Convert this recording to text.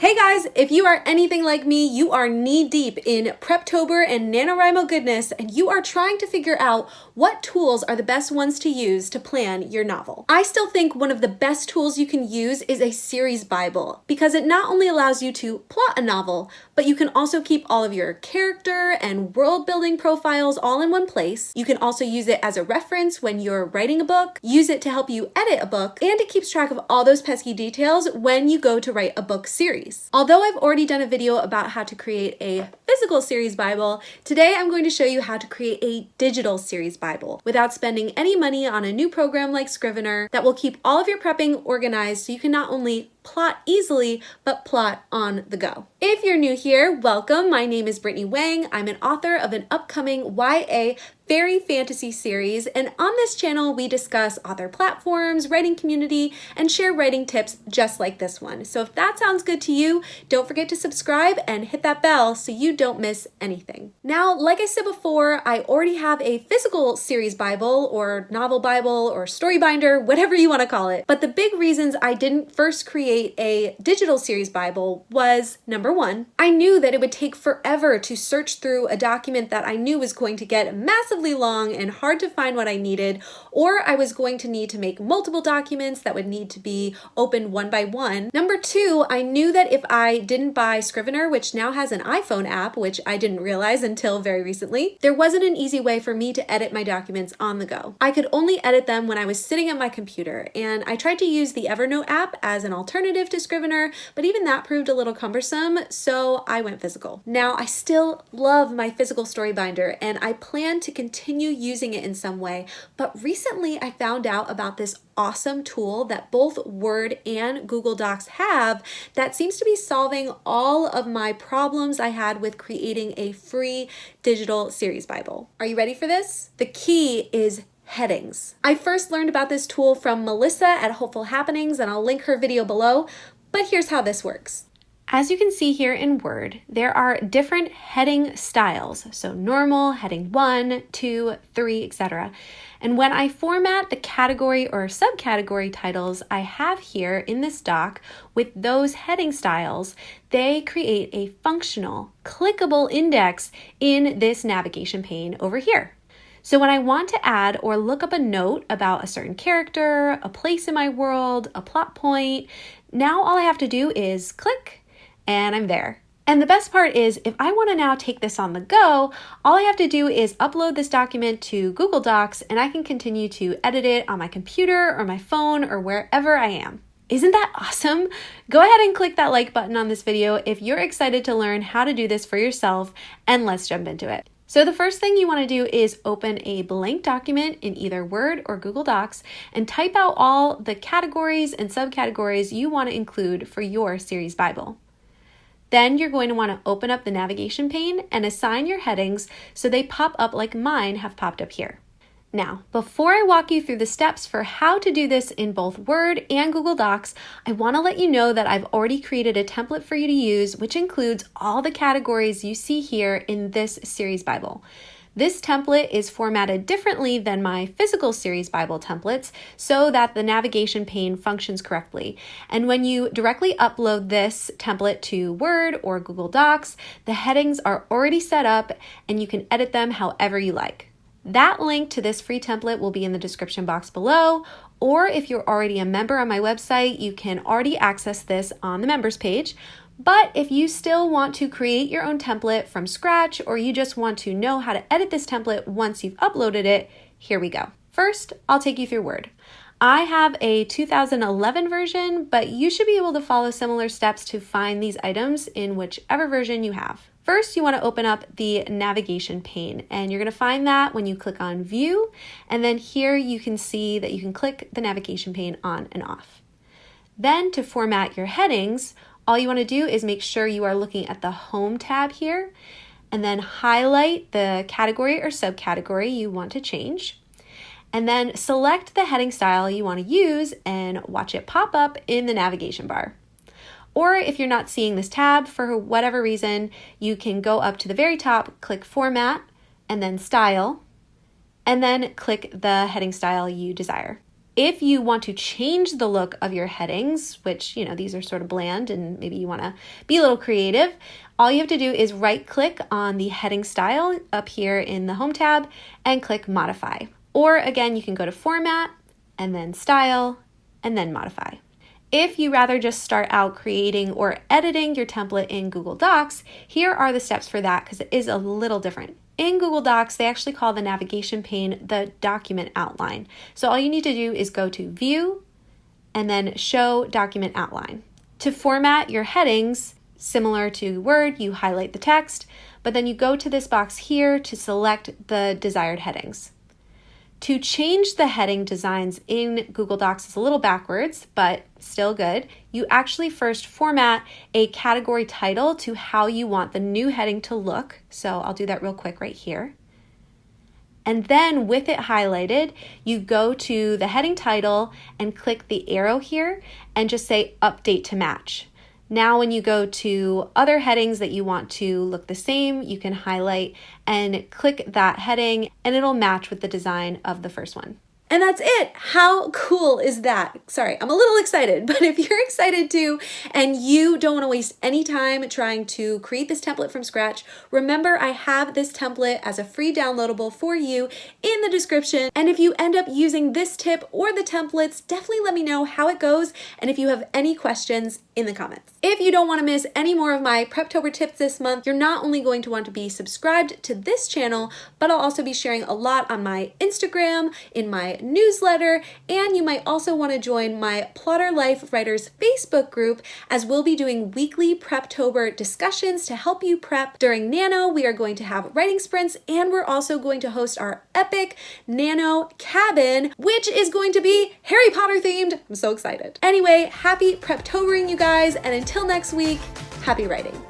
Hey guys, if you are anything like me, you are knee deep in Preptober and NaNoWriMo goodness, and you are trying to figure out what tools are the best ones to use to plan your novel. I still think one of the best tools you can use is a series Bible because it not only allows you to plot a novel, but you can also keep all of your character and world building profiles all in one place. You can also use it as a reference when you're writing a book, use it to help you edit a book, and it keeps track of all those pesky details when you go to write a book series series. Although I've already done a video about how to create a physical series Bible, today I'm going to show you how to create a digital series Bible without spending any money on a new program like Scrivener that will keep all of your prepping organized so you can not only plot easily, but plot on the go. If you're new here, welcome. My name is Brittany Wang. I'm an author of an upcoming YA fairy fantasy series, and on this channel, we discuss author platforms, writing community, and share writing tips just like this one. So if that sounds good to you, don't forget to subscribe and hit that bell so you don't miss anything. Now, like I said before, I already have a physical series Bible or novel Bible or story binder, whatever you want to call it. But the big reasons I didn't first create a digital series Bible was number one, I knew that it would take forever to search through a document that I knew was going to get massively long and hard to find what I needed, or I was going to need to make multiple documents that would need to be opened one by one. Number two, I knew that if I didn't buy Scrivener, which now has an iPhone app, which I didn't realize until very recently, there wasn't an easy way for me to edit my documents on the go. I could only edit them when I was sitting at my computer, and I tried to use the Evernote app as an alternative to Scrivener, but even that proved a little cumbersome, so I went physical. Now, I still love my physical story binder, and I plan to continue using it in some way. But recently I found out about this awesome tool that both Word and Google Docs have that seems to be solving all of my problems I had with creating a free digital series Bible. Are you ready for this? The key is headings. I first learned about this tool from Melissa at Hopeful Happenings and I'll link her video below, but here's how this works. As you can see here in Word, there are different heading styles. So normal, heading one, two, three, etc. And when I format the category or subcategory titles I have here in this doc with those heading styles, they create a functional, clickable index in this navigation pane over here. So when I want to add or look up a note about a certain character, a place in my world, a plot point, now all I have to do is click and I'm there. And the best part is if I want to now take this on the go, all I have to do is upload this document to Google Docs and I can continue to edit it on my computer or my phone or wherever I am. Isn't that awesome? Go ahead and click that like button on this video if you're excited to learn how to do this for yourself and let's jump into it. So the first thing you want to do is open a blank document in either Word or Google Docs and type out all the categories and subcategories you want to include for your series Bible. Then you're going to want to open up the navigation pane and assign your headings so they pop up like mine have popped up here. Now, before I walk you through the steps for how to do this in both Word and Google Docs, I want to let you know that I've already created a template for you to use, which includes all the categories you see here in this series Bible. This template is formatted differently than my physical series Bible templates so that the navigation pane functions correctly. And when you directly upload this template to Word or Google Docs, the headings are already set up and you can edit them however you like. That link to this free template will be in the description box below, or if you're already a member on my website, you can already access this on the members page. But if you still want to create your own template from scratch, or you just want to know how to edit this template once you've uploaded it, here we go. First, I'll take you through Word. I have a 2011 version, but you should be able to follow similar steps to find these items in whichever version you have. First, you want to open up the navigation pane, and you're going to find that when you click on View, and then here you can see that you can click the navigation pane on and off. Then to format your headings, all you want to do is make sure you are looking at the Home tab here and then highlight the category or subcategory you want to change. And then select the heading style you want to use and watch it pop up in the navigation bar. Or if you're not seeing this tab for whatever reason, you can go up to the very top, click Format, and then Style, and then click the heading style you desire. If you want to change the look of your headings, which, you know, these are sort of bland and maybe you want to be a little creative, all you have to do is right click on the heading style up here in the home tab and click modify. Or again, you can go to format and then style and then modify. If you rather just start out creating or editing your template in Google Docs, here are the steps for that because it is a little different. In Google Docs, they actually call the navigation pane the document outline. So all you need to do is go to View and then Show Document Outline. To format your headings, similar to Word, you highlight the text, but then you go to this box here to select the desired headings. To change the heading designs in Google Docs is a little backwards, but still good. You actually first format a category title to how you want the new heading to look. So I'll do that real quick right here. And then with it highlighted, you go to the heading title and click the arrow here and just say update to match. Now when you go to other headings that you want to look the same, you can highlight and click that heading and it'll match with the design of the first one. And that's it. How cool is that? Sorry, I'm a little excited, but if you're excited too and you don't want to waste any time trying to create this template from scratch, remember I have this template as a free downloadable for you in the description. And if you end up using this tip or the templates, definitely let me know how it goes and if you have any questions in the comments. If you don't want to miss any more of my Preptober tips this month, you're not only going to want to be subscribed to this channel, but I'll also be sharing a lot on my Instagram, in my newsletter, and you might also want to join my Plotter Life Writers Facebook group as we'll be doing weekly Preptober discussions to help you prep. During Nano, we are going to have writing sprints, and we're also going to host our epic Nano Cabin, which is going to be Harry Potter themed. I'm so excited. Anyway, happy Preptobering, you guys, and until next week, happy writing.